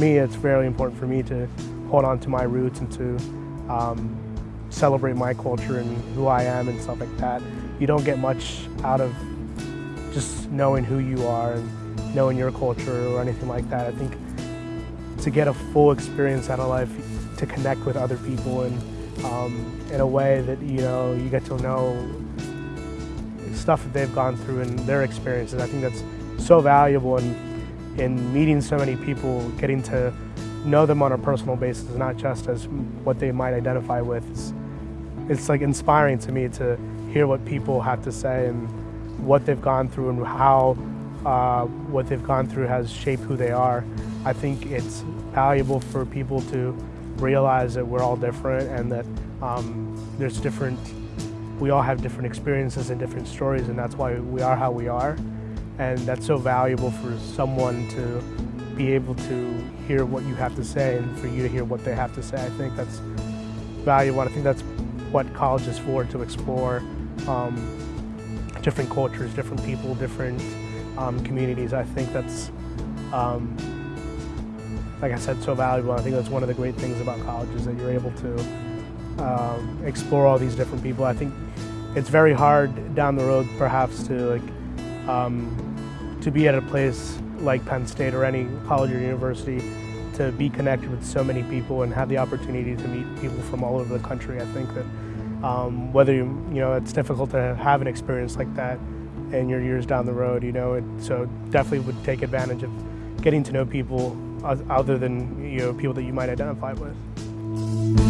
me, it's very important for me to hold on to my roots and to um, celebrate my culture and who I am and stuff like that. You don't get much out of just knowing who you are and knowing your culture or anything like that. I think to get a full experience out of life, to connect with other people and um, in a way that you know you get to know stuff that they've gone through and their experiences. I think that's so valuable in, in meeting so many people, getting to know them on a personal basis, not just as what they might identify with. It's, it's like inspiring to me to hear what people have to say and what they've gone through and how uh, what they've gone through has shaped who they are. I think it's valuable for people to realize that we're all different and that um, there's different, we all have different experiences and different stories and that's why we are how we are. And that's so valuable for someone to be able to hear what you have to say and for you to hear what they have to say. I think that's valuable. I think that's what college is for, to explore um, different cultures, different people, different um, communities. I think that's, um, like I said, so valuable. I think that's one of the great things about college is that you're able to um, explore all these different people. I think it's very hard down the road, perhaps, to like um, to be at a place like Penn State or any college or university to be connected with so many people and have the opportunity to meet people from all over the country. I think that um, whether you, you know, it's difficult to have an experience like that in your years down the road, you know, it, so definitely would take advantage of getting to know people other than, you know, people that you might identify with.